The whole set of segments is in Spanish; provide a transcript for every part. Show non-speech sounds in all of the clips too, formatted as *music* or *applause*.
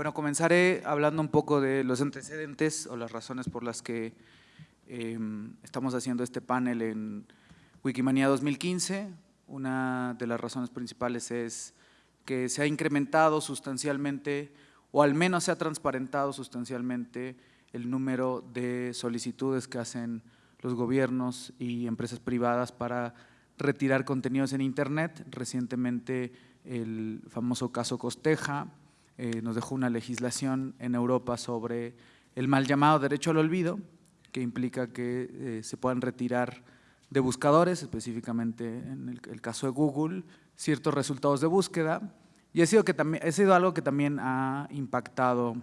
Bueno, comenzaré hablando un poco de los antecedentes o las razones por las que em, estamos haciendo este panel en Wikimania 2015. Una de las razones principales es que se ha incrementado sustancialmente o al menos se ha transparentado sustancialmente el número de solicitudes que hacen los gobiernos y empresas privadas para retirar contenidos en Internet. Recientemente el famoso caso Costeja eh, nos dejó una legislación en Europa sobre el mal llamado derecho al olvido, que implica que eh, se puedan retirar de buscadores, específicamente en el, caso de Google, ciertos resultados de búsqueda. Y ha sido, que también, ha sido algo que también ha impactado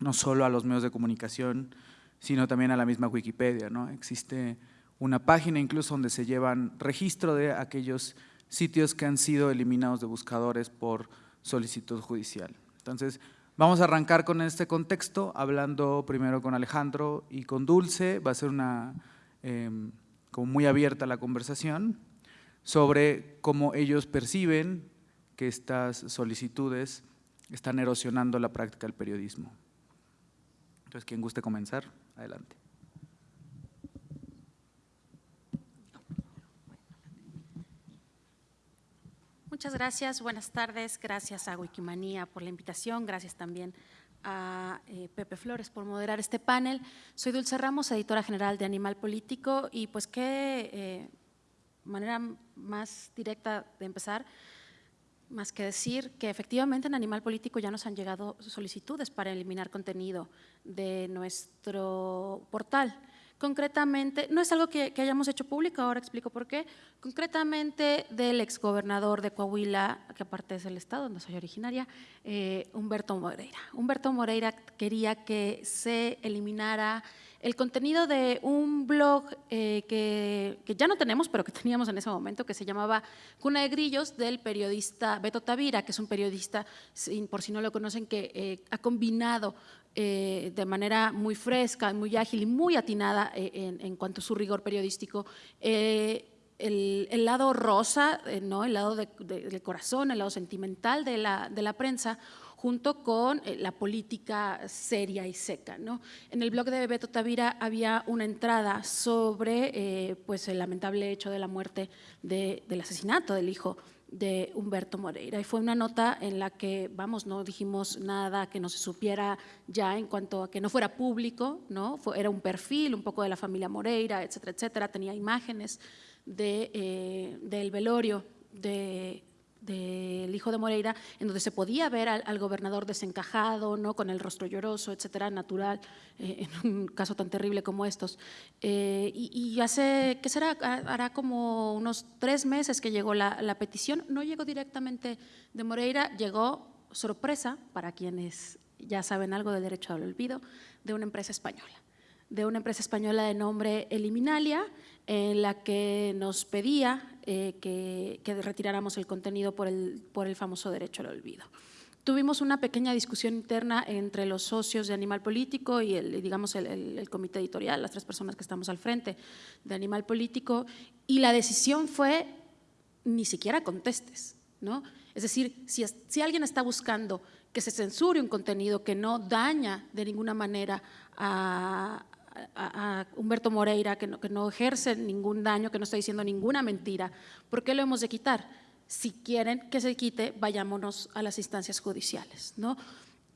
no solo a los medios de comunicación, sino también a la misma Wikipedia. ¿no? Existe una página incluso donde se llevan registro de aquellos sitios que han sido eliminados de buscadores por solicitud judicial. Entonces, vamos a arrancar con este contexto, hablando primero con Alejandro y con Dulce, va a ser una em, como muy abierta la conversación, sobre cómo ellos perciben que estas solicitudes están erosionando la práctica del periodismo. Entonces, quien guste comenzar, adelante. Muchas gracias, buenas tardes, gracias a Wikimanía por la invitación, gracias también a eh, Pepe Flores por moderar este panel. Soy Dulce Ramos, editora general de Animal Político y pues qué eh, manera más directa de empezar, más que decir que efectivamente en Animal Político ya nos han llegado solicitudes para eliminar contenido de nuestro portal. Concretamente, no es algo que, hayamos hecho público, ahora explico por qué, concretamente del exgobernador de Coahuila, que aparte es el estado donde soy originaria, eh, Humberto Moreira. Humberto Moreira quería que se eliminara el contenido de un blog eh, que, ya no tenemos, pero que teníamos en ese momento, que se llamaba Cuna de Grillos, del periodista Beto Tavira, que es un periodista, por si no lo conocen, que eh, ha combinado eh, de manera muy fresca, muy ágil y muy atinada eh, en, cuanto a su rigor periodístico. Eh, el, lado rosa, ¿no? el lado del corazón, el lado sentimental de la, de la prensa, junto con la política seria y seca. ¿no? En el blog de Beto Tavira había una entrada sobre pues, el lamentable hecho de la muerte, del asesinato del hijo de Humberto Moreira. Y fue una nota en la que, vamos, no dijimos nada que no se supiera ya en cuanto a que no fuera público, ¿no? era un perfil un poco de la familia Moreira, etcétera, etcétera. Tenía imágenes de, eh, del velorio de, del hijo de Moreira, en donde se podía ver al, gobernador desencajado, ¿no? con el rostro lloroso, etcétera, natural, eh, en un caso tan terrible como estos. Eh, y, hace, ¿qué será? Hará como unos tres meses que llegó la, la, petición, no llegó directamente de Moreira, llegó sorpresa, para quienes ya saben algo del derecho al olvido, de una empresa española de una empresa española de nombre Eliminalia, en la que nos pedía eh, que, retiráramos el contenido por el, por el famoso derecho al olvido. Tuvimos una pequeña discusión interna entre los socios de Animal Político y el, digamos el, comité editorial, las tres personas que estamos al frente de Animal Político, y la decisión fue ni siquiera contestes. ¿no? Es decir, si, si alguien está buscando que se censure un contenido que no daña de ninguna manera a, a, Humberto Moreira, que no, que no ejerce ningún daño, que no está diciendo ninguna mentira, ¿por qué lo hemos de quitar? Si quieren que se quite, vayámonos a las instancias judiciales. ¿no?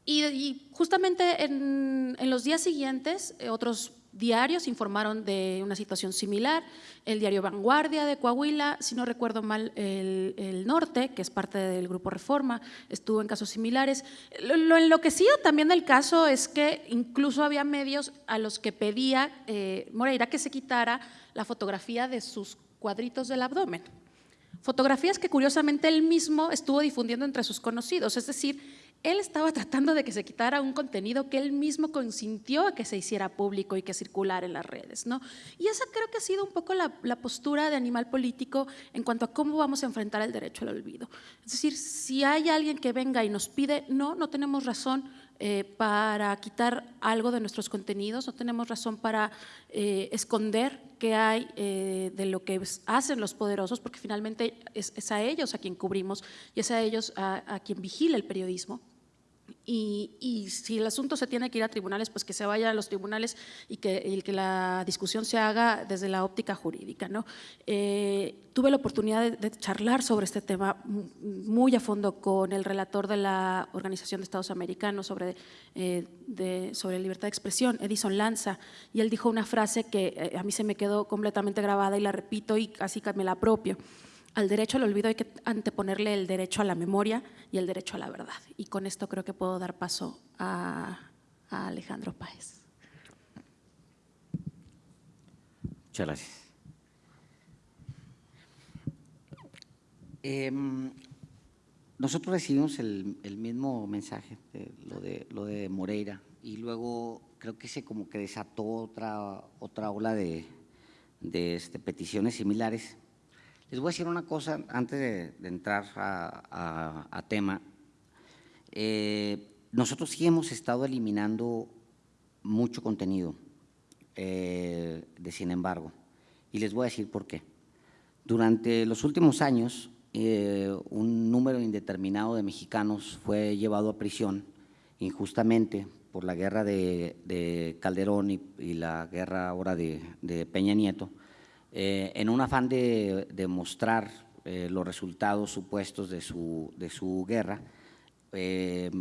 Y, justamente en, en, los días siguientes, eh, otros diarios informaron de una situación similar, el diario Vanguardia de Coahuila, si no recuerdo mal, el, Norte, que es parte del Grupo Reforma, estuvo en casos similares. Lo, enloquecido también del caso es que incluso había medios a los que pedía eh, Moreira que se quitara la fotografía de sus cuadritos del abdomen. Fotografías que curiosamente él mismo estuvo difundiendo entre sus conocidos, es decir, él estaba tratando de que se quitara un contenido que él mismo consintió a que se hiciera público y que circulara en las redes. ¿no? Y esa creo que ha sido un poco la, postura de animal político en cuanto a cómo vamos a enfrentar el derecho al olvido. Es decir, si hay alguien que venga y nos pide, no, no tenemos razón eh, para quitar algo de nuestros contenidos, no tenemos razón para eh, esconder qué hay eh, de lo que hacen los poderosos, porque finalmente es, a ellos a quien cubrimos y es a ellos a, a quien vigila el periodismo. Y, si el asunto se tiene que ir a tribunales, pues que se vaya a los tribunales y que, que la discusión se haga desde la óptica jurídica. ¿no? Eh, tuve la oportunidad de, charlar sobre este tema muy a fondo con el relator de la Organización de Estados Americanos sobre, eh, de, sobre libertad de expresión, Edison Lanza, y él dijo una frase que eh, a mí se me quedó completamente grabada y la repito y casi me la apropio al derecho al olvido hay que anteponerle el derecho a la memoria y el derecho a la verdad. Y con esto creo que puedo dar paso a, Alejandro Páez. Muchas gracias. Em, nosotros recibimos el, mismo mensaje, lo, de, lo de Moreira, y luego creo que se como que desató otra, otra ola de, de este, peticiones similares les voy a decir una cosa antes de, entrar a, tema. Eh, nosotros sí hemos estado eliminando mucho contenido, eh, de sin embargo, y les voy a decir por qué. Durante los últimos años, eh, un número indeterminado de mexicanos fue llevado a prisión injustamente por la guerra de, Calderón y, la guerra ahora de Peña Nieto, eh, en un afán de, mostrar eh, los resultados supuestos de su, de su guerra, eh,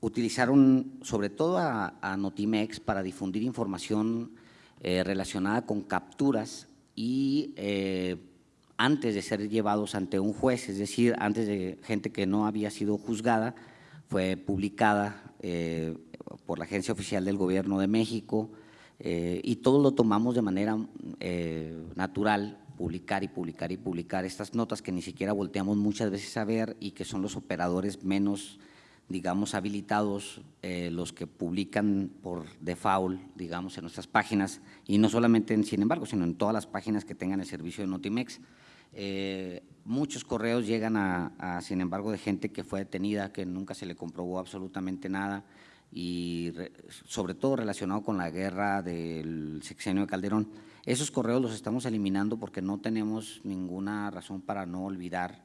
utilizaron sobre todo a, Notimex para difundir información relacionada con capturas y antes de ser llevados ante un juez, es decir, antes de gente que no había sido juzgada, fue publicada por la Agencia Oficial del Gobierno de México, eh, y todo lo tomamos de manera eh, natural, publicar y publicar y publicar estas notas que ni siquiera volteamos muchas veces a ver y que son los operadores menos, digamos, habilitados, eh, los que publican por default, digamos, en nuestras páginas, y no solamente en Sin embargo, sino en todas las páginas que tengan el servicio de Notimex. muchos correos llegan a, a, sin embargo, de gente que fue detenida, que nunca se le comprobó absolutamente nada, y sobre todo relacionado con la guerra del sexenio de Calderón. Esos correos los estamos eliminando porque no tenemos ninguna razón para no olvidar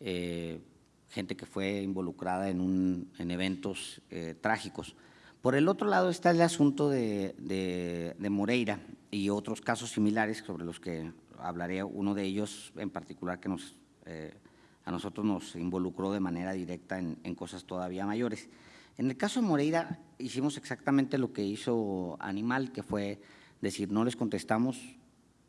eh, gente que fue involucrada en, un, en eventos eh, trágicos. Por el otro lado está el asunto de, de, Moreira y otros casos similares sobre los que hablaré, uno de ellos en particular que nos, eh, a nosotros nos involucró de manera directa en, en cosas todavía mayores. En el caso de Moreira hicimos exactamente lo que hizo Animal, que fue decir, no les contestamos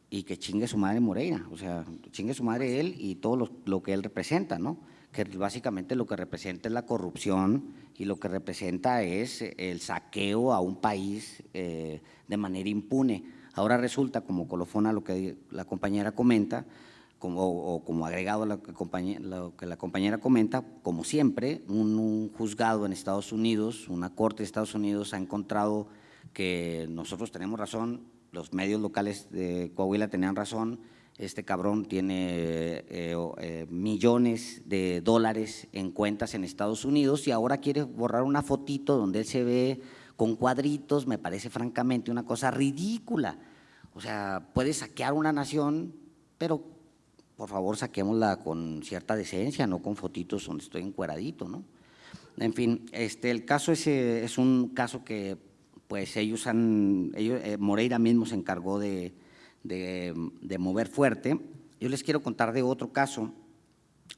y que chingue su madre Moreira, o sea, chingue su madre él y todo lo, que él representa, ¿no? que básicamente lo que representa es la corrupción y lo que representa es el saqueo a un país eh, de manera impune. Ahora resulta, como colofona lo que la compañera comenta, como, o como agregado a lo que, la compañera comenta, como siempre, un, juzgado en Estados Unidos, una corte de Estados Unidos ha encontrado que nosotros tenemos razón, los medios locales de Coahuila tenían razón, este cabrón tiene eh, eh, millones de dólares en cuentas en Estados Unidos y ahora quiere borrar una fotito donde él se ve con cuadritos, me parece francamente una cosa ridícula. O sea, puede saquear una nación, pero por favor saquémosla con cierta decencia, no con fotitos donde estoy encueradito, ¿no? En fin, este, el caso es, es un caso que pues ellos han, ellos, eh, Moreira mismo se encargó de, de, mover fuerte. Yo les quiero contar de otro caso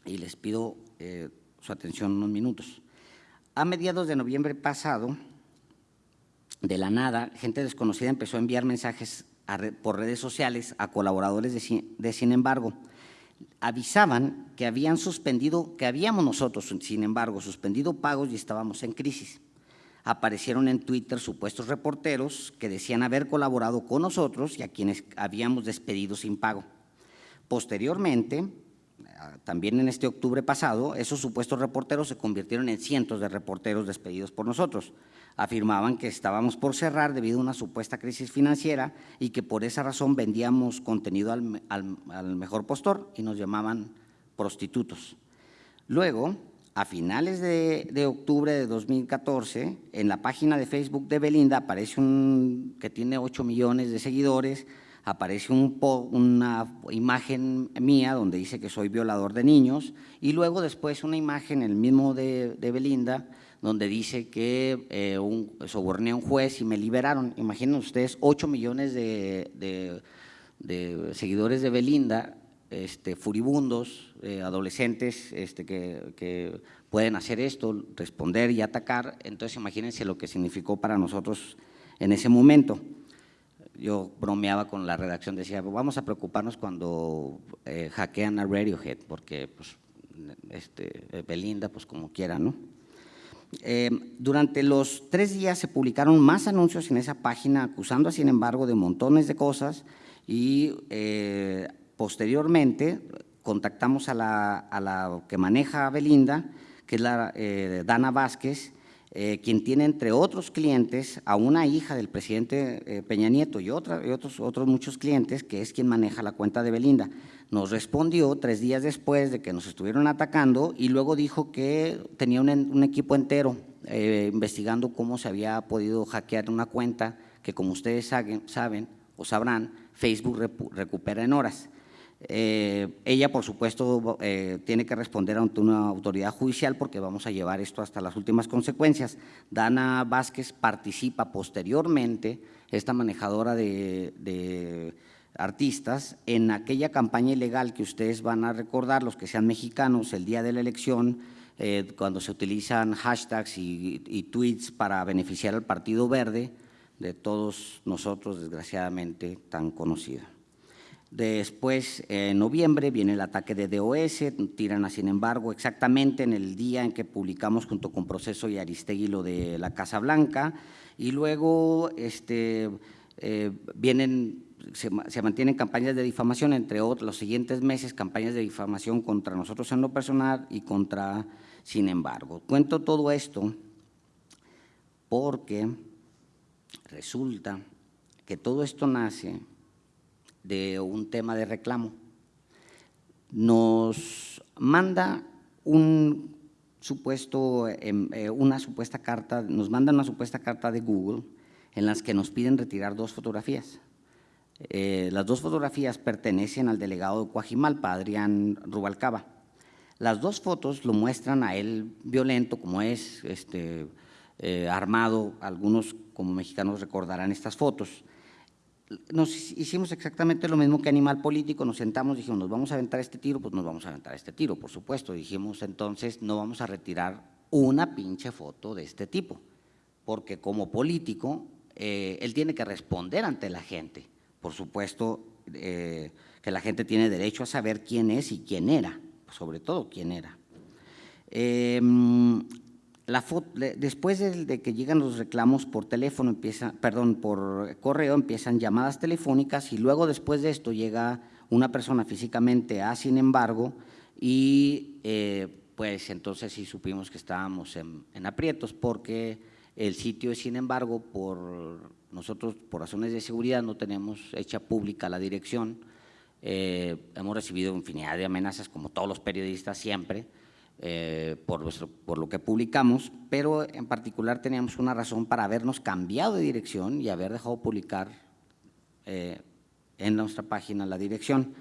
y les pido eh, su atención unos minutos. A mediados de noviembre pasado, de la nada, gente desconocida empezó a enviar mensajes por redes sociales a colaboradores de Sin embargo, avisaban que habían suspendido, que habíamos nosotros, sin embargo, suspendido pagos y estábamos en crisis. Aparecieron en Twitter supuestos reporteros que decían haber colaborado con nosotros y a quienes habíamos despedido sin pago. Posteriormente, también en este octubre pasado, esos supuestos reporteros se convirtieron en cientos de reporteros despedidos por nosotros afirmaban que estábamos por cerrar debido a una supuesta crisis financiera y que por esa razón vendíamos contenido al, mejor postor y nos llamaban prostitutos. Luego, a finales de, octubre de 2014, en la página de Facebook de Belinda aparece un que tiene 8 millones de seguidores, aparece una imagen mía donde dice que soy violador de niños y luego después una imagen, el mismo de, de Belinda, donde dice que eh, soborné a un juez y me liberaron. Imaginen ustedes, 8 millones de, seguidores de Belinda, este, furibundos, eh, adolescentes este, que, que, pueden hacer esto, responder y atacar. Entonces imagínense lo que significó para nosotros en ese momento. Yo bromeaba con la redacción, decía, vamos a preocuparnos cuando eh, hackean a Radiohead, porque pues, este, Belinda, pues como quiera, ¿no? Eh, durante los tres días se publicaron más anuncios en esa página acusando, sin embargo, de montones de cosas y eh, posteriormente contactamos a la, a la, que maneja Belinda, que es la eh, Dana Vázquez, quien tiene entre otros clientes a una hija del presidente Peña Nieto y, otra, y otros, otros muchos clientes, que es quien maneja la cuenta de Belinda nos respondió tres días después de que nos estuvieron atacando y luego dijo que tenía un, equipo entero eh, investigando cómo se había podido hackear una cuenta que como ustedes saben, o sabrán, Facebook recupera en horas. Eh, ella, por supuesto, eh, tiene que responder ante una autoridad judicial porque vamos a llevar esto hasta las últimas consecuencias. Dana Vázquez participa posteriormente, esta manejadora de artistas en aquella campaña ilegal que ustedes van a recordar, los que sean mexicanos, el día de la elección, eh, cuando se utilizan hashtags y, tweets para beneficiar al Partido Verde, de todos nosotros, desgraciadamente, tan conocido. Después, en noviembre, viene el ataque de DOS, tiran a sin embargo exactamente en el día en que publicamos junto con Proceso y Aristegui lo de la Casa Blanca, y luego este, eh, vienen se, mantienen campañas de difamación, entre otros, los siguientes meses, campañas de difamación contra nosotros en lo personal y contra, sin embargo. Cuento todo esto porque resulta que todo esto nace de un tema de reclamo. Nos manda un supuesto, em, eh, una supuesta carta, nos manda una supuesta carta de Google en las que nos piden retirar dos fotografías. Eh, las dos fotografías pertenecen al delegado de Coajimalpa, Adrián Rubalcaba. Las dos fotos lo muestran a él violento, como es, este, eh, armado, algunos como mexicanos recordarán estas fotos. Nos hicimos exactamente lo mismo que Animal Político, nos sentamos, dijimos, nos vamos a aventar este tiro, pues nos vamos a aventar este tiro, por supuesto. Dijimos, entonces, no vamos a retirar una pinche foto de este tipo, porque como político, eh, él tiene que responder ante la gente por supuesto, eh, que la gente tiene derecho a saber quién es y quién era, sobre todo quién era. Em, la después de, que llegan los reclamos por teléfono, empieza, perdón, por correo, empiezan llamadas telefónicas y luego después de esto llega una persona físicamente a, sin embargo, y eh, pues entonces sí supimos que estábamos en aprietos porque el sitio, sin embargo, por nosotros, por razones de seguridad, no tenemos hecha pública la dirección. Eh, hemos recibido infinidad de amenazas, como todos los periodistas siempre, eh, por, por lo que publicamos, pero en particular teníamos una razón para habernos cambiado de dirección y haber dejado publicar eh, en nuestra página la dirección,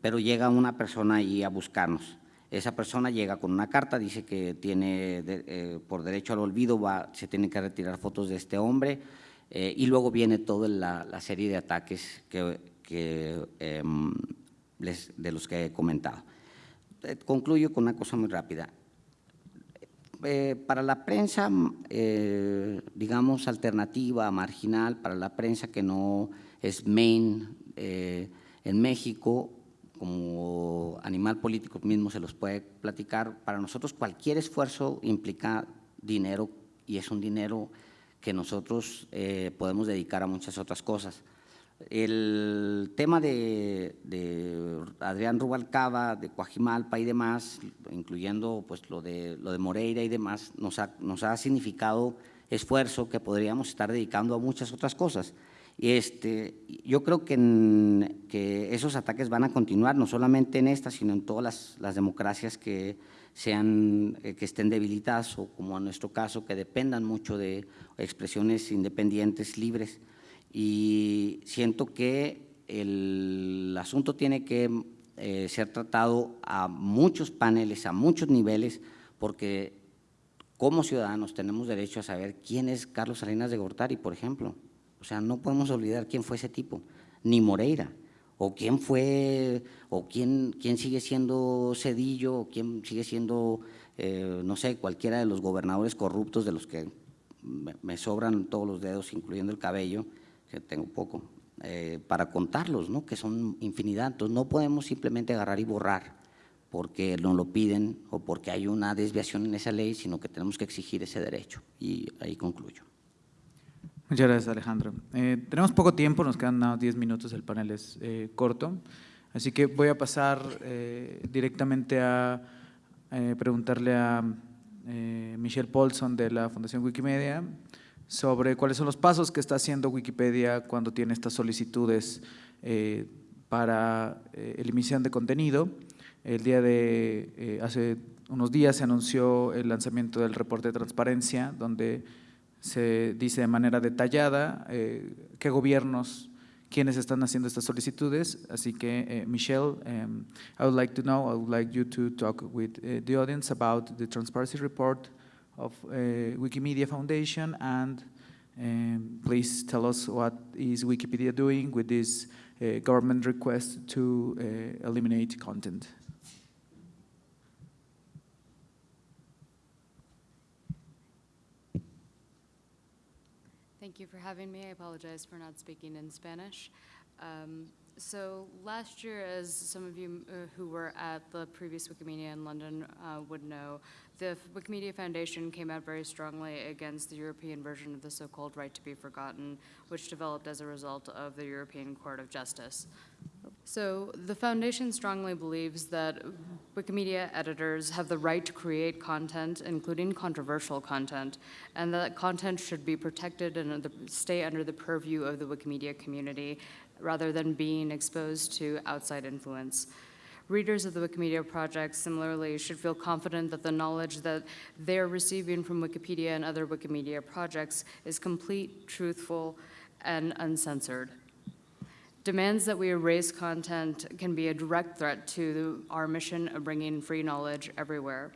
pero llega una persona ahí a buscarnos. Esa persona llega con una carta, dice que tiene eh, por derecho al olvido, se tienen que retirar fotos de este hombre eh, y luego viene toda la, serie de ataques que, em, de los que he comentado. Eh, concluyo con una cosa muy rápida. para la prensa, digamos, alternativa, marginal, para la prensa que no es main en México, como animal político mismo se los puede platicar, para nosotros cualquier esfuerzo implica dinero y es un dinero que nosotros eh, podemos dedicar a muchas otras cosas. El tema de, Adrián Rubalcaba, de Coajimalpa y demás, incluyendo pues, lo, de, lo de Moreira y demás, nos ha, nos ha significado esfuerzo que podríamos estar dedicando a muchas otras cosas. Este, yo creo que, que, esos ataques van a continuar, no solamente en esta, sino en todas las, democracias que, sean, eh, que estén debilitadas o como en nuestro caso, que dependan mucho de expresiones independientes, libres. Y siento que el asunto tiene que eh, ser tratado a muchos paneles, a muchos niveles, porque como ciudadanos tenemos derecho a saber quién es Carlos Salinas de Gortari, por ejemplo. O sea, no podemos olvidar quién fue ese tipo, ni Moreira, o quién fue, o quién, quién sigue siendo Cedillo, o quién sigue siendo, eh, no sé, cualquiera de los gobernadores corruptos de los que me, sobran todos los dedos, incluyendo el cabello, que tengo poco, eh, para contarlos, ¿no? que son infinidad. Entonces, no podemos simplemente agarrar y borrar porque nos lo piden o porque hay una desviación en esa ley, sino que tenemos que exigir ese derecho. Y ahí concluyo. Muchas gracias, Alejandro. Eh, tenemos poco tiempo, nos quedan nada más 10 minutos, el panel es eh, corto, así que voy a pasar eh, directamente a eh, preguntarle a eh, Michelle Paulson de la Fundación Wikimedia sobre cuáles son los pasos que está haciendo Wikipedia cuando tiene estas solicitudes eh, para eliminación de contenido. El día de, hace unos días se anunció el lanzamiento del reporte de transparencia, donde se dice de manera detallada eh, qué gobiernos, quiénes están haciendo estas solicitudes. Así que, eh, Michelle, um, I would like to know, I would like you to talk with uh, the audience about the transparency report of uh, Wikimedia Foundation and um, please tell us what is Wikipedia doing with this uh, government request to eliminate content. For having me. I apologize for not speaking in Spanish. Um, So last year, as some of you uh, who were at the previous Wikimedia in London uh, would know, the Wikimedia Foundation came out very strongly against the European version of the so-called right to be forgotten, which developed as a result of the European Court of Justice. So the foundation strongly believes that Wikimedia editors have the right to create content, including controversial content, and that content should be protected and stay under the purview of the Wikimedia community rather than being exposed to outside influence. Readers of the Wikimedia Project similarly should feel confident that the knowledge that they're receiving from Wikipedia and other Wikimedia projects is complete, truthful, and uncensored. Demands that we erase content can be a direct threat to our mission of bringing free knowledge everywhere.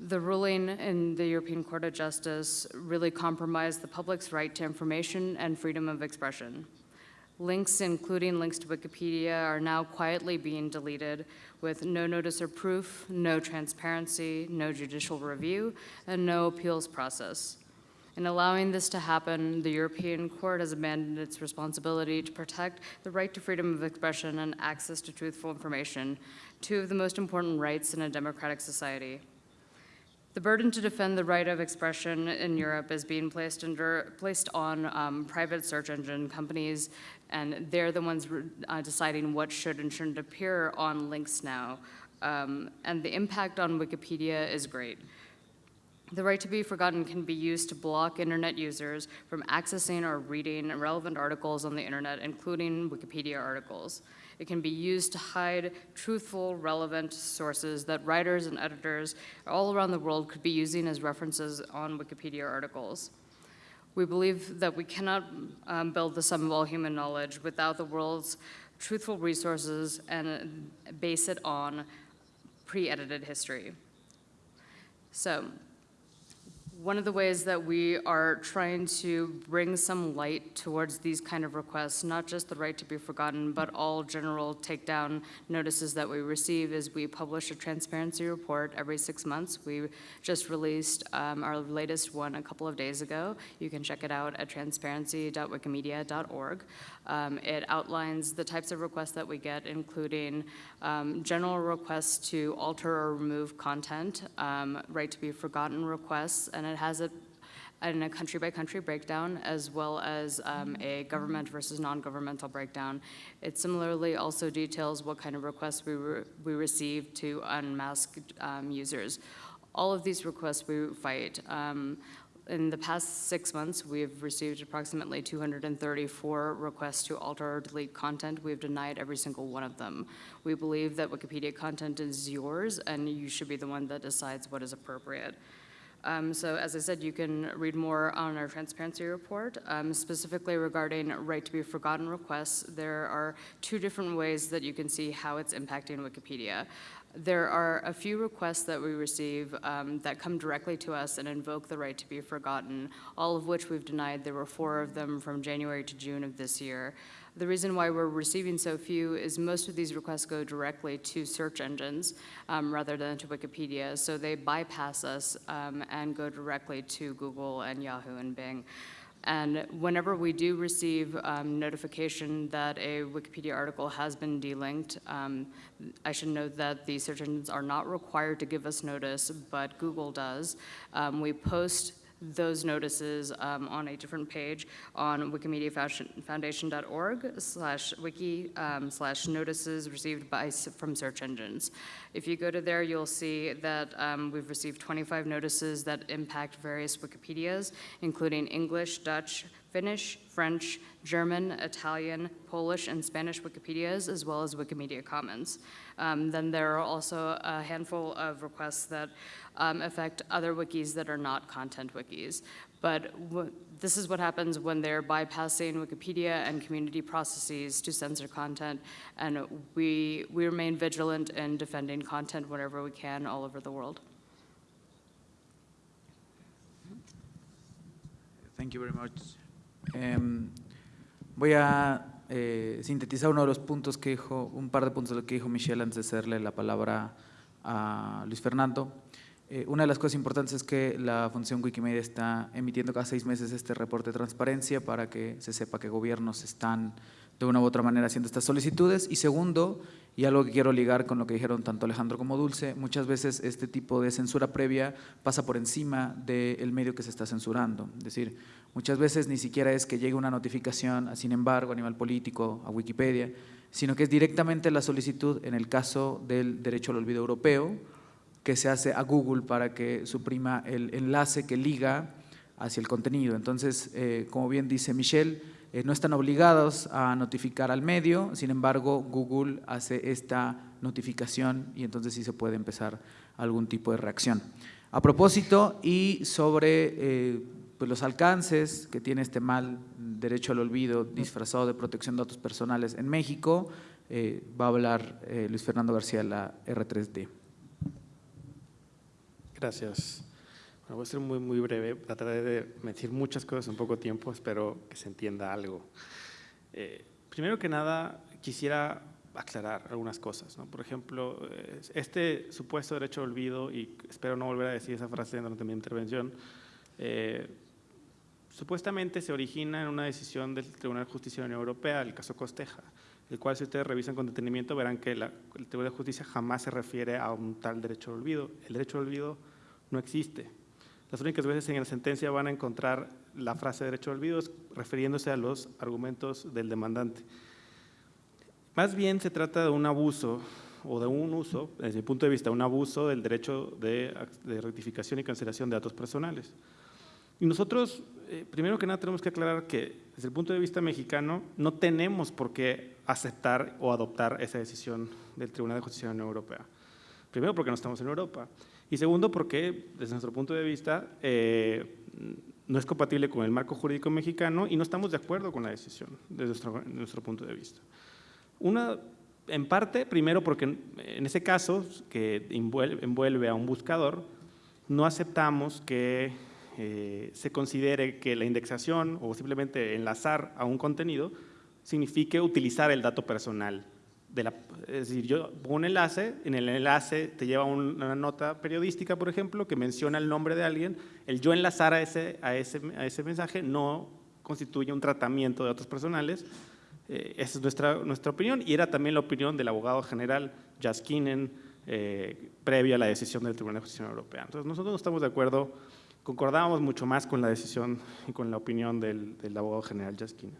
The ruling in the European Court of Justice really compromised the public's right to information and freedom of expression. Links, including links to Wikipedia, are now quietly being deleted with no notice or proof, no transparency, no judicial review, and no appeals process. In allowing this to happen, the European Court has abandoned its responsibility to protect the right to freedom of expression and access to truthful information, two of the most important rights in a democratic society. The burden to defend the right of expression in Europe is being placed under, placed on um, private search engine companies, and they're the ones uh, deciding what should and shouldn't appear on links now. Um, and the impact on Wikipedia is great. The right to be forgotten can be used to block internet users from accessing or reading relevant articles on the internet, including Wikipedia articles. It can be used to hide truthful, relevant sources that writers and editors all around the world could be using as references on Wikipedia articles. We believe that we cannot um, build the sum of all human knowledge without the world's truthful resources and base it on pre-edited history. So, one of the ways that we are trying to bring some light towards these kind of requests, not just the right to be forgotten, but all general takedown notices that we receive, is we publish a transparency report every six months. We just released um, our latest one a couple of days ago. You can check it out at transparency.wikimedia.org. Um, It outlines the types of requests that we get, including um, general requests to alter or remove content, um, right to be forgotten requests, and it has it in a country-by-country breakdown, as well as um, a government versus non-governmental breakdown. It similarly also details what kind of requests we, re- we receive to unmask um, users. All of these requests we fight. Um, in the past six months, we've received approximately 234 requests to alter or delete content. We've denied every single one of them. We believe that Wikipedia content is yours, and you should be the one that decides what is appropriate. Um, So as I said, you can read more on our transparency report. Um, Specifically regarding right to be forgotten requests, there are two different ways that you can see how it's impacting Wikipedia. There are a few requests that we receive um, that come directly to us and invoke the right to be forgotten, all of which we've denied. There were four of them from January to June of this year. The reason why we're receiving so few is most of these requests go directly to search engines um, rather than to Wikipedia, so they bypass us um, and go directly to Google and Yahoo and Bing. And whenever we do receive um, notification that a Wikipedia article has been delinked, um, I should note that the search engines are not required to give us notice, but Google does. Um, We post those notices um, on a different page on wikimediafoundation.org slash wiki um, slash notices received by, from search engines. If you go to there, you'll see that um, we've received 25 notices that impact various Wikipedias, including English, Dutch, Finnish, French, German, Italian, Polish, and Spanish Wikipedias, as well as Wikimedia Commons. Um, Then there are also a handful of requests that um, affect other wikis that are not content wikis. But this is what happens when they're bypassing Wikipedia and community processes to censor content, and we, we remain vigilant in defending content whenever we can all over the world. Thank you very much. Em, voy a eh, sintetizar uno de los puntos que dijo, un par de puntos de lo que dijo Michelle antes de hacerle la palabra a Luis Fernando. Eh, una de las cosas importantes es que la Fundación Wikimedia está emitiendo cada seis meses este reporte de transparencia para que se sepa que gobiernos están de una u otra manera haciendo estas solicitudes. Y segundo, y algo que quiero ligar con lo que dijeron tanto Alejandro como Dulce, muchas veces este tipo de censura previa pasa por encima del medio que se está censurando. Es decir, muchas veces ni siquiera es que llegue una notificación, a, sin embargo, a nivel político, a Wikipedia, sino que es directamente la solicitud, en el caso del derecho al olvido europeo, que se hace a Google para que suprima el enlace que liga hacia el contenido. Entonces, eh, como bien dice Michelle, eh, no están obligados a notificar al medio, sin embargo, Google hace esta notificación y entonces sí se puede empezar algún tipo de reacción. A propósito, y sobre eh, pues los alcances que tiene este mal derecho al olvido disfrazado de protección de datos personales en México, eh, va a hablar Luis Fernando García de la R3D. Gracias. Bueno, voy a ser muy, muy breve. Trataré de decir muchas cosas en poco tiempo. Espero que se entienda algo. Eh, primero que nada, quisiera aclarar algunas cosas. ¿no? Por ejemplo, este supuesto derecho al olvido, y espero no volver a decir esa frase durante mi intervención, eh, supuestamente se origina en una decisión del Tribunal de Justicia de la Unión Europea, el caso Costeja, el cual si ustedes revisan con detenimiento verán que la- el Tribunal de Justicia jamás se refiere a un tal derecho al olvido. El derecho al olvido no existe. Las únicas veces en la sentencia van a encontrar la frase derecho al olvido refiriéndose a los argumentos del demandante. Más bien se trata de un abuso o de un uso, desde mi punto de vista, un abuso del derecho de rectificación y cancelación de datos personales. Y nosotros, eh, primero que nada, tenemos que aclarar que desde el punto de vista mexicano no tenemos por qué aceptar o adoptar esa decisión del Tribunal de Justicia de la Unión Europea. Primero porque no estamos en Europa y segundo porque desde nuestro punto de vista eh, no es compatible con el marco jurídico mexicano y no estamos de acuerdo con la decisión desde nuestro, nuestro punto de vista. Una, en parte, primero porque en ese caso que envuelve, envuelve a un buscador, no aceptamos que eh, se considere que la indexación o simplemente enlazar a un contenido signifique utilizar el dato personal. De es decir, yo pongo un enlace, en el enlace te lleva un- una nota periodística, por ejemplo, que menciona el nombre de alguien, el yo enlazar a ese, a ese, a ese mensaje no constituye un tratamiento de datos personales, eh, esa es nuestra, nuestra opinión y era también la opinión del abogado general Jaskinen eh, previa a la decisión del Tribunal de Justicia Europea. Entonces nosotros no estamos de acuerdo, concordábamos mucho más con la decisión y con la opinión del, del abogado general Jaskinen.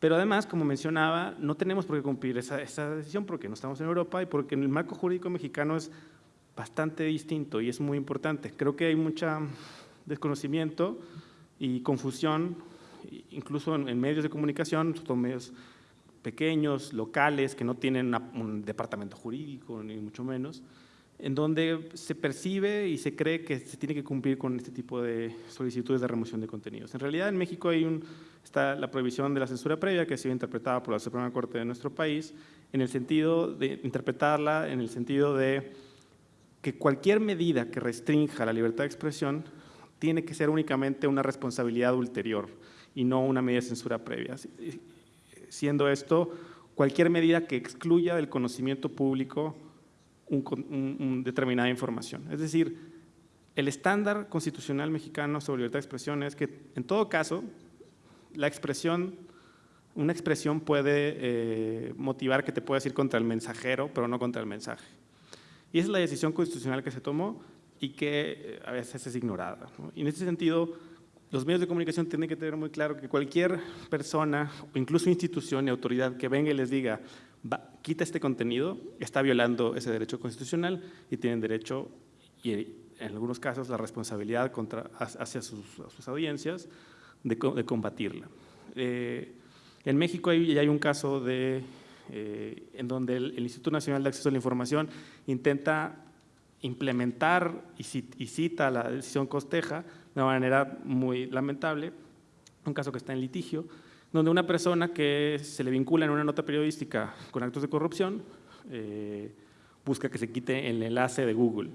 Pero además, como mencionaba, no tenemos por qué cumplir esa, esa decisión porque no estamos en Europa y porque el marco jurídico mexicano es bastante distinto y es muy importante. Creo que hay mucha desconocimiento y confusión, incluso en, en medios de comunicación, son medios pequeños, locales, que no tienen una- un departamento jurídico, ni mucho menos, en donde se percibe y se cree que se tiene que cumplir con este tipo de solicitudes de remoción de contenidos. En realidad, en México hay un, está la prohibición de la censura previa que ha sido interpretada por la Suprema Corte de nuestro país en el sentido de interpretarla en el sentido de que cualquier medida que restrinja la libertad de expresión tiene que ser únicamente una responsabilidad ulterior y no una medida de censura previa. Siendo esto, cualquier medida que excluya del conocimiento público un, determinada información. Es decir, el estándar constitucional mexicano sobre libertad de expresión es que, en todo caso, la expresión, una expresión puede eh, motivar que te puedas ir contra el mensajero, pero no contra el mensaje. Y esa es la decisión constitucional que se tomó y que eh, a veces es ignorada. Y en ese sentido, los medios de comunicación tienen que tener muy claro que cualquier persona, o incluso institución y autoridad que venga y les diga quita este contenido, está violando ese derecho constitucional y tienen derecho, y en algunos casos la responsabilidad contra, hacia sus, audiencias de, combatirla. Eh, en México hay, hay un caso de, eh, en donde el, Instituto Nacional de Acceso a la Información intenta implementar y, cita la decisión Costeja de una manera muy lamentable, un caso que está en litigio, donde una persona que se le vincula en una nota periodística con actos de corrupción eh, busca que se quite el enlace de Google.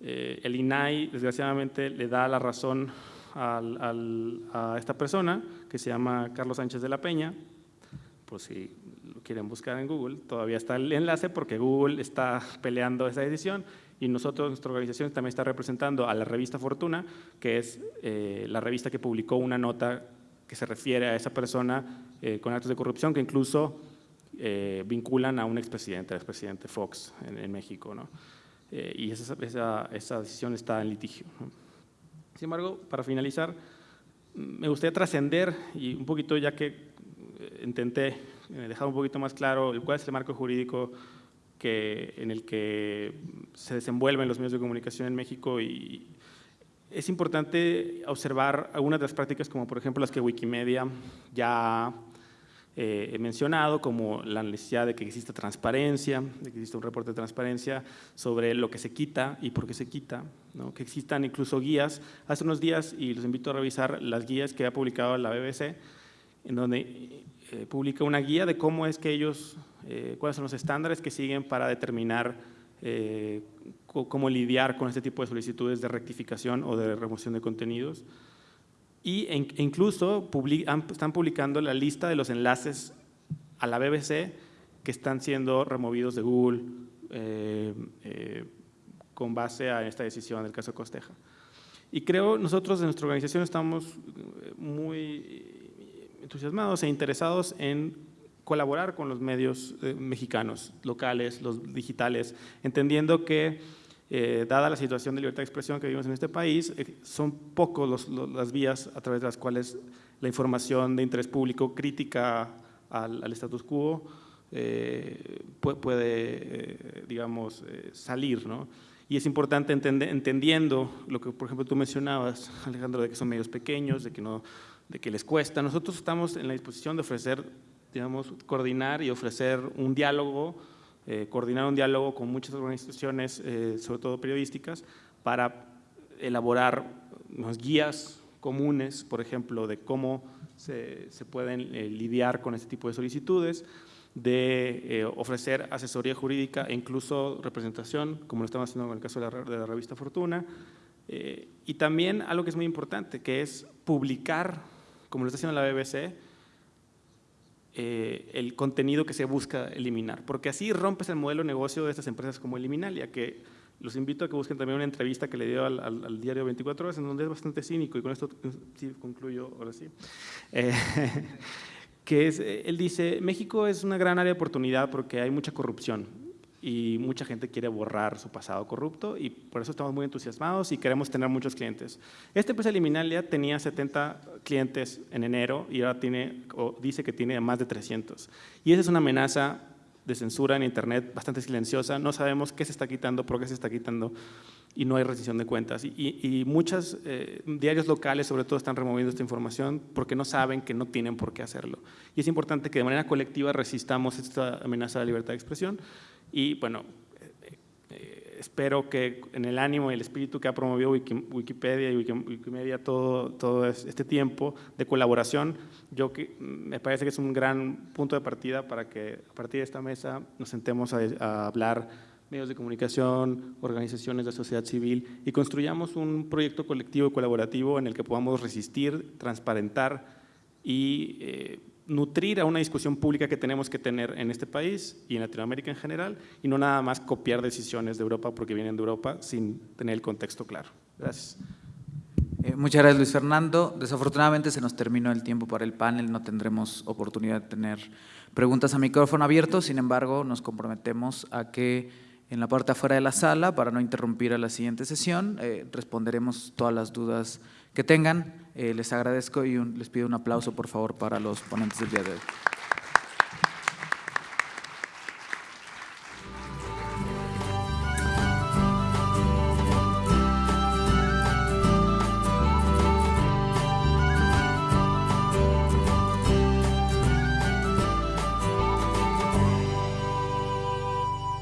El INAI, desgraciadamente, le da la razón a esta persona, que se llama Carlos Sánchez de la Peña, por si lo quieren buscar en Google, todavía está el enlace porque Google está peleando esa decisión y nosotros, nuestra organización también está representando a la revista Fortuna, que es eh, la revista que publicó una nota que se refiere a esa persona eh, con actos de corrupción que incluso eh, vinculan a un expresidente, al expresidente Fox en, México. ¿no? Y esa, esa, decisión está en litigio. Sin embargo, para finalizar, me gustaría trascender y un poquito ya que intenté dejar un poquito más claro cuál es el marco jurídico que, en el que se desenvuelven los medios de comunicación en México y, es importante observar algunas de las prácticas como por ejemplo las que Wikimedia ya eh, he mencionado, como la necesidad de que exista transparencia, de que exista un reporte de transparencia sobre lo que se quita y por qué se quita, ¿no? que existan incluso guías. Hace unos días, y los invito a revisar las guías que ha publicado la BBC, en donde eh, publica una guía de cómo es que ellos, eh, cuáles son los estándares que siguen para determinar cómo lidiar con este tipo de solicitudes de rectificación o de remoción de contenidos. Y, incluso están publicando la lista de los enlaces a la BBC que están siendo removidos de Google eh, eh, con base a esta decisión del caso Costeja. Y creo nosotros en nuestra organización estamos eh, muy entusiasmados e interesados en colaborar con los medios mexicanos, locales, los digitales, entendiendo que eh, dada la situación de libertad de expresión que vivimos en este país, eh, son pocos las vías a través de las cuales la información de interés público crítica al, status quo eh, puede, digamos, salir. ¿no? Y es importante entender, entendiendo lo que, por ejemplo, tú mencionabas, Alejandro, de que son medios pequeños, de que, no, de que les cuesta. Nosotros estamos en la disposición de ofrecer, digamos, coordinar y ofrecer un diálogo eh, coordinar un diálogo con muchas organizaciones, eh, sobre todo periodísticas, para elaborar guías comunes, por ejemplo, de cómo se, pueden eh, lidiar con este tipo de solicitudes, de ofrecer asesoría jurídica e incluso representación, como lo estamos haciendo en el caso de la, de la revista Fortuna, y también algo que es muy importante, que es publicar, como lo está haciendo la BBC, eh, el contenido que se busca eliminar, porque así rompes el modelo de negocio de estas empresas como Eliminalia, que los invito a que busquen también una entrevista que le dio al, diario 24 horas, en donde es bastante cínico, y con esto sí, concluyo ahora sí, eh, *laughs* que es, él dice, México es una gran área de oportunidad porque hay mucha corrupción, y mucha gente quiere borrar su pasado corrupto y por eso estamos muy entusiasmados y queremos tener muchos clientes. Esta empresa Liminalia tenía 70 clientes en enero y ahora tiene, o dice que tiene más de 300. Y esa es una amenaza de censura en Internet bastante silenciosa. No sabemos qué se está quitando, por qué se está quitando y no hay rescisión de cuentas. Y, y, muchos eh, diarios locales, sobre todo, están removiendo esta información porque no saben que no tienen por qué hacerlo. Y es importante que de manera colectiva resistamos esta amenaza la libertad de expresión y bueno, eh, espero que en el ánimo y el espíritu que ha promovido Wiki- Wikipedia y Wiki- Wikimedia todo, todo es- este tiempo de colaboración, yo que, me parece que es un gran punto de partida para que a partir de esta mesa nos sentemos a, a hablar medios de comunicación, organizaciones de sociedad civil y construyamos un proyecto colectivo y colaborativo en el que podamos resistir, transparentar y eh, nutrir a una discusión pública que tenemos que tener en este país y en Latinoamérica en general y no nada más copiar decisiones de Europa porque vienen de Europa sin tener el contexto claro. Gracias. Eh, muchas gracias, Luis Fernando. Desafortunadamente se nos terminó el tiempo para el panel, no tendremos oportunidad de tener preguntas a micrófono abierto, sin embargo, nos comprometemos a que en la parte afuera de la sala, para no interrumpir a la siguiente sesión, eh, responderemos todas las dudas que tengan. Eh, les agradezco y les pido un aplauso, por favor, para los ponentes del día de hoy.